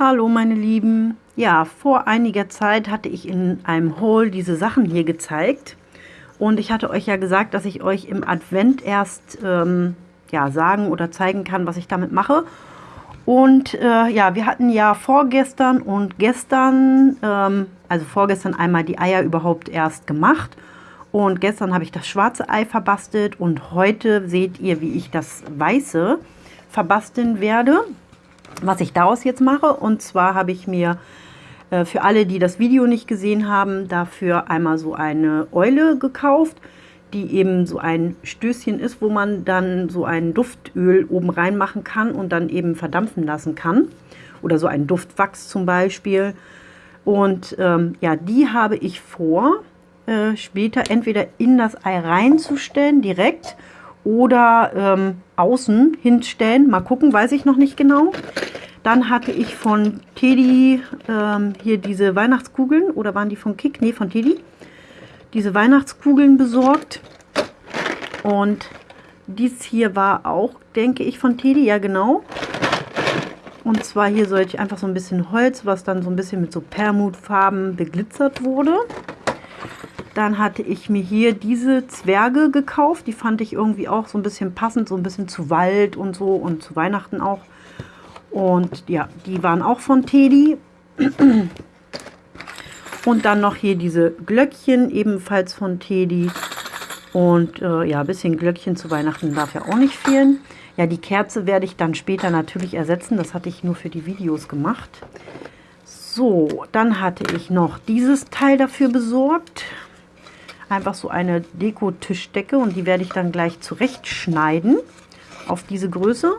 Hallo meine Lieben. Ja, vor einiger Zeit hatte ich in einem Haul diese Sachen hier gezeigt. Und ich hatte euch ja gesagt, dass ich euch im Advent erst ähm, ja, sagen oder zeigen kann, was ich damit mache. Und äh, ja, wir hatten ja vorgestern und gestern, ähm, also vorgestern einmal die Eier überhaupt erst gemacht. Und gestern habe ich das schwarze Ei verbastelt und heute seht ihr, wie ich das weiße verbasteln werde was ich daraus jetzt mache. Und zwar habe ich mir äh, für alle, die das Video nicht gesehen haben, dafür einmal so eine Eule gekauft, die eben so ein Stößchen ist, wo man dann so ein Duftöl oben reinmachen kann und dann eben verdampfen lassen kann. Oder so ein Duftwachs zum Beispiel. Und ähm, ja, die habe ich vor, äh, später entweder in das Ei reinzustellen, direkt, oder ähm, außen hinstellen. Mal gucken, weiß ich noch nicht genau. Dann hatte ich von Teddy ähm, hier diese Weihnachtskugeln. Oder waren die von Kick? Ne, von Teddy. Diese Weihnachtskugeln besorgt. Und dies hier war auch, denke ich, von Teddy. Ja, genau. Und zwar hier sollte ich einfach so ein bisschen Holz, was dann so ein bisschen mit so Permutfarben beglitzert wurde. Dann hatte ich mir hier diese Zwerge gekauft. Die fand ich irgendwie auch so ein bisschen passend, so ein bisschen zu Wald und so und zu Weihnachten auch. Und ja, die waren auch von Teddy. Und dann noch hier diese Glöckchen, ebenfalls von Teddy. Und äh, ja, ein bisschen Glöckchen zu Weihnachten darf ja auch nicht fehlen. Ja, die Kerze werde ich dann später natürlich ersetzen. Das hatte ich nur für die Videos gemacht. So, dann hatte ich noch dieses Teil dafür besorgt. Einfach so eine Deko-Tischdecke und die werde ich dann gleich zurechtschneiden auf diese Größe.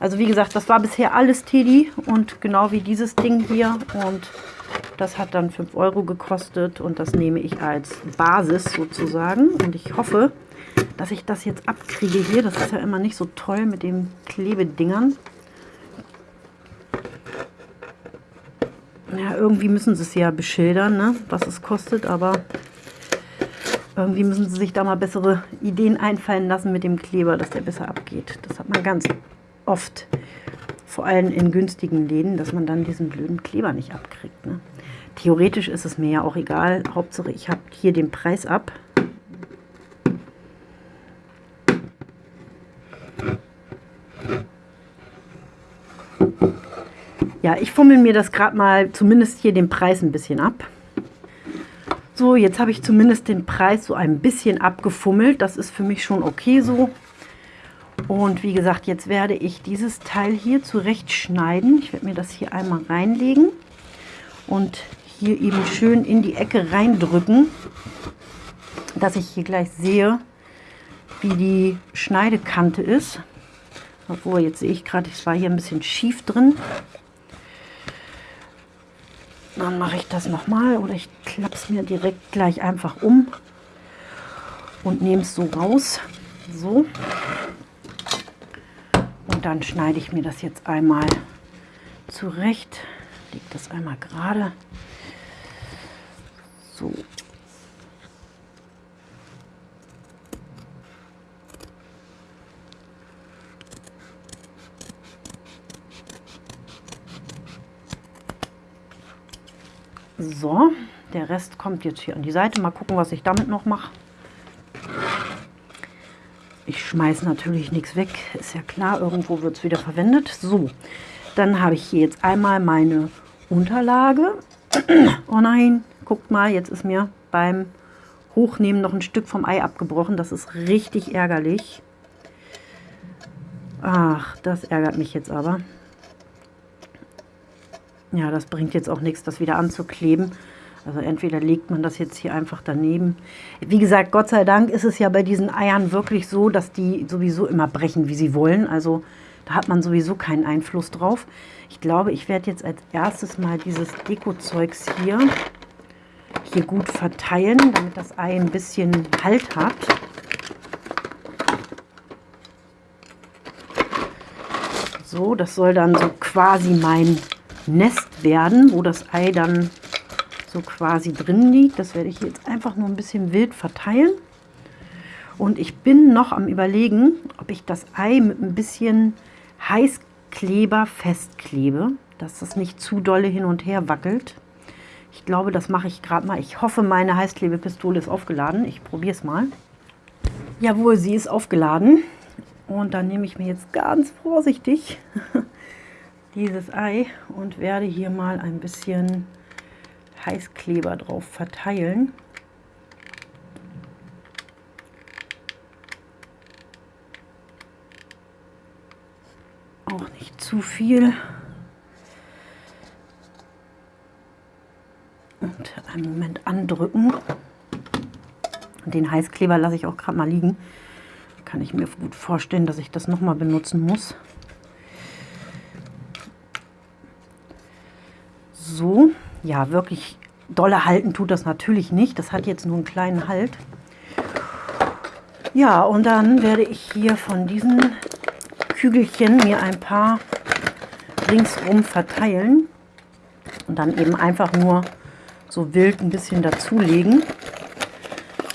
Also wie gesagt, das war bisher alles Teddy und genau wie dieses Ding hier. Und das hat dann 5 Euro gekostet und das nehme ich als Basis sozusagen. Und ich hoffe, dass ich das jetzt abkriege hier. Das ist ja immer nicht so toll mit den Klebedingern. Ja, irgendwie müssen sie es ja beschildern, ne, was es kostet, aber irgendwie müssen sie sich da mal bessere Ideen einfallen lassen mit dem Kleber, dass der besser abgeht. Das hat man ganz oft, vor allem in günstigen Läden, dass man dann diesen blöden Kleber nicht abkriegt. Ne? Theoretisch ist es mir ja auch egal. Hauptsache, ich habe hier den Preis ab. Ja, ich fummel mir das gerade mal, zumindest hier den Preis ein bisschen ab. So, jetzt habe ich zumindest den Preis so ein bisschen abgefummelt. Das ist für mich schon okay so. Und wie gesagt, jetzt werde ich dieses Teil hier zurechtschneiden. Ich werde mir das hier einmal reinlegen und hier eben schön in die Ecke reindrücken, dass ich hier gleich sehe, wie die Schneidekante ist. Obwohl, jetzt sehe ich gerade, es war hier ein bisschen schief drin. Dann mache ich das nochmal oder ich klappe es mir direkt gleich einfach um und nehme es so raus. So dann schneide ich mir das jetzt einmal zurecht. Lege das einmal gerade. So. So, der Rest kommt jetzt hier an die Seite. Mal gucken, was ich damit noch mache. Ich schmeiße natürlich nichts weg, ist ja klar, irgendwo wird es wieder verwendet. So, dann habe ich hier jetzt einmal meine Unterlage. Oh nein, guckt mal, jetzt ist mir beim Hochnehmen noch ein Stück vom Ei abgebrochen. Das ist richtig ärgerlich. Ach, das ärgert mich jetzt aber. Ja, das bringt jetzt auch nichts, das wieder anzukleben. Also entweder legt man das jetzt hier einfach daneben. Wie gesagt, Gott sei Dank ist es ja bei diesen Eiern wirklich so, dass die sowieso immer brechen, wie sie wollen. Also da hat man sowieso keinen Einfluss drauf. Ich glaube, ich werde jetzt als erstes mal dieses Deko-Zeugs hier, hier gut verteilen, damit das Ei ein bisschen Halt hat. So, das soll dann so quasi mein Nest werden, wo das Ei dann so quasi drin liegt. Das werde ich jetzt einfach nur ein bisschen wild verteilen. Und ich bin noch am überlegen, ob ich das Ei mit ein bisschen Heißkleber festklebe. dass das nicht zu dolle hin und her wackelt. Ich glaube, das mache ich gerade mal. Ich hoffe, meine Heißklebepistole ist aufgeladen. Ich probiere es mal. Jawohl, sie ist aufgeladen. Und dann nehme ich mir jetzt ganz vorsichtig dieses Ei und werde hier mal ein bisschen Heißkleber drauf verteilen. Auch nicht zu viel. Und einen Moment andrücken. Den Heißkleber lasse ich auch gerade mal liegen. Kann ich mir gut vorstellen, dass ich das nochmal benutzen muss. So, ja, wirklich dolle halten tut das natürlich nicht. Das hat jetzt nur einen kleinen Halt. Ja, und dann werde ich hier von diesen Kügelchen mir ein paar ringsrum verteilen und dann eben einfach nur so wild ein bisschen dazulegen.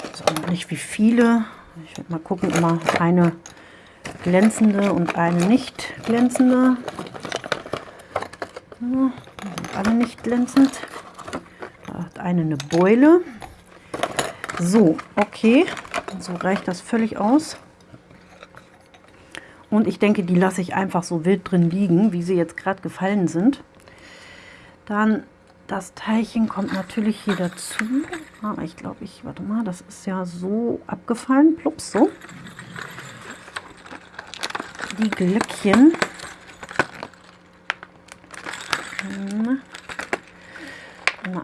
Also noch nicht wie viele. Ich werde mal gucken, immer eine glänzende und eine nicht glänzende. Ja, alle nicht glänzend. Eine eine Beule. So, okay. So reicht das völlig aus. Und ich denke, die lasse ich einfach so wild drin liegen, wie sie jetzt gerade gefallen sind. Dann das Teilchen kommt natürlich hier dazu. Ah, ich glaube, ich, warte mal, das ist ja so abgefallen. Plups, so. Die Glöckchen. Hm.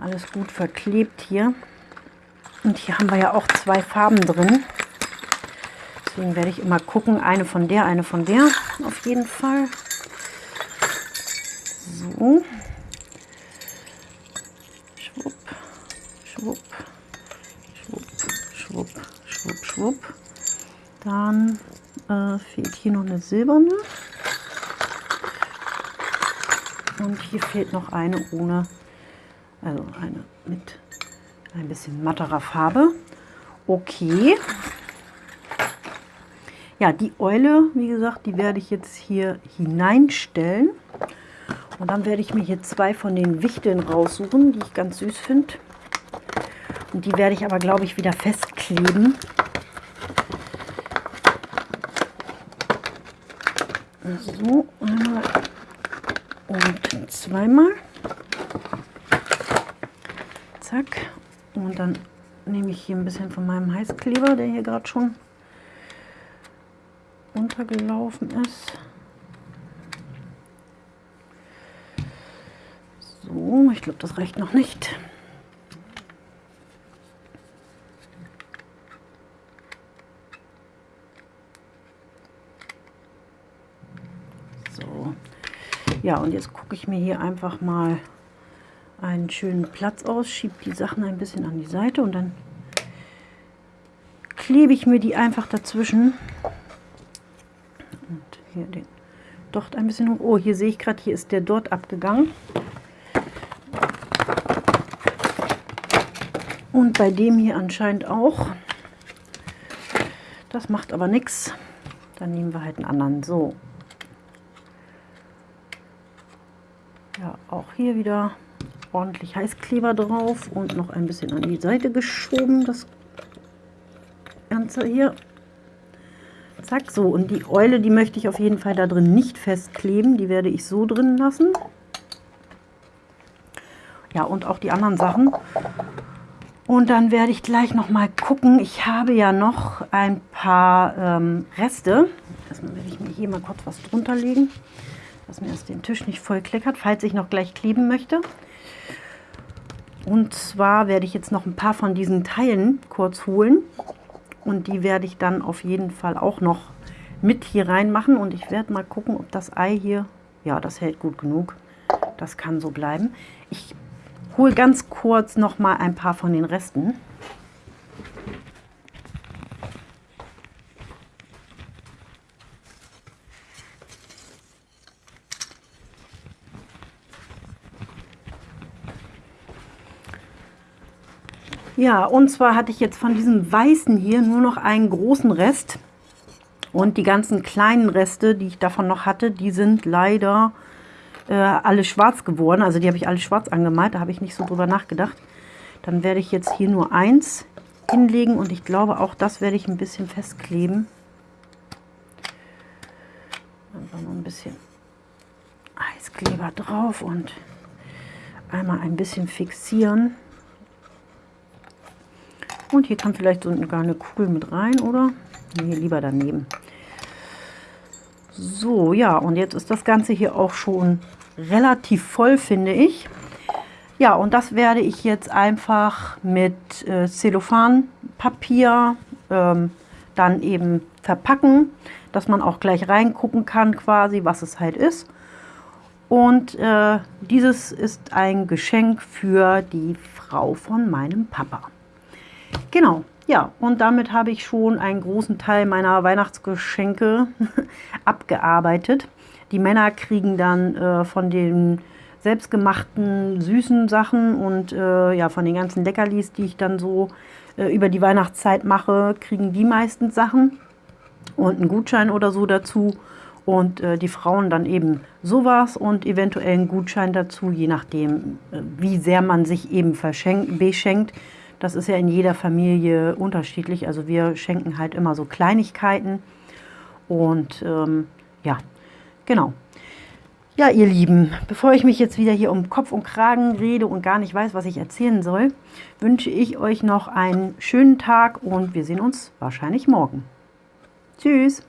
alles gut verklebt hier. Und hier haben wir ja auch zwei Farben drin. Deswegen werde ich immer gucken, eine von der, eine von der, auf jeden Fall. So. schwupp, schwupp, schwupp, schwupp, schwupp. Dann äh, fehlt hier noch eine silberne. Und hier fehlt noch eine ohne, also eine mit ein bisschen matterer Farbe. Okay. Ja, die Eule, wie gesagt, die werde ich jetzt hier hineinstellen. Und dann werde ich mir hier zwei von den Wichteln raussuchen, die ich ganz süß finde. Und die werde ich aber, glaube ich, wieder festkleben. So, einmal und zweimal. Zack. Und dann nehme ich hier ein bisschen von meinem Heißkleber, der hier gerade schon untergelaufen ist. So, ich glaube, das reicht noch nicht. Ja, und jetzt gucke ich mir hier einfach mal einen schönen Platz aus, schiebe die Sachen ein bisschen an die Seite und dann klebe ich mir die einfach dazwischen. Und hier den Docht ein bisschen hoch. Oh, hier sehe ich gerade, hier ist der dort abgegangen. Und bei dem hier anscheinend auch. Das macht aber nichts. Dann nehmen wir halt einen anderen. So, Ja, auch hier wieder ordentlich Heißkleber drauf und noch ein bisschen an die Seite geschoben, das Ganze hier. Zack, so. Und die Eule, die möchte ich auf jeden Fall da drin nicht festkleben. Die werde ich so drin lassen. Ja, und auch die anderen Sachen. Und dann werde ich gleich noch mal gucken. Ich habe ja noch ein paar ähm, Reste. Erstmal werde ich mir hier mal kurz was drunter legen dass mir das den Tisch nicht voll kleckert, falls ich noch gleich kleben möchte. Und zwar werde ich jetzt noch ein paar von diesen Teilen kurz holen. Und die werde ich dann auf jeden Fall auch noch mit hier reinmachen. Und ich werde mal gucken, ob das Ei hier, ja, das hält gut genug. Das kann so bleiben. Ich hole ganz kurz noch mal ein paar von den Resten. Ja, und zwar hatte ich jetzt von diesem weißen hier nur noch einen großen Rest. Und die ganzen kleinen Reste, die ich davon noch hatte, die sind leider äh, alle schwarz geworden. Also die habe ich alle schwarz angemalt. Da habe ich nicht so drüber nachgedacht. Dann werde ich jetzt hier nur eins hinlegen und ich glaube auch das werde ich ein bisschen festkleben. Einfach noch ein bisschen Eiskleber drauf und einmal ein bisschen fixieren. Und hier kann vielleicht sogar eine Kugel mit rein, oder? Nee, lieber daneben. So, ja, und jetzt ist das Ganze hier auch schon relativ voll, finde ich. Ja, und das werde ich jetzt einfach mit äh, Zellophanpapier ähm, dann eben verpacken, dass man auch gleich reingucken kann quasi, was es halt ist. Und äh, dieses ist ein Geschenk für die Frau von meinem Papa. Genau, ja, und damit habe ich schon einen großen Teil meiner Weihnachtsgeschenke abgearbeitet. Die Männer kriegen dann äh, von den selbstgemachten süßen Sachen und äh, ja von den ganzen Leckerlis, die ich dann so äh, über die Weihnachtszeit mache, kriegen die meistens Sachen und einen Gutschein oder so dazu und äh, die Frauen dann eben sowas und eventuell einen Gutschein dazu, je nachdem, äh, wie sehr man sich eben beschenkt. Das ist ja in jeder Familie unterschiedlich. Also wir schenken halt immer so Kleinigkeiten und ähm, ja, genau. Ja, ihr Lieben, bevor ich mich jetzt wieder hier um Kopf und Kragen rede und gar nicht weiß, was ich erzählen soll, wünsche ich euch noch einen schönen Tag und wir sehen uns wahrscheinlich morgen. Tschüss!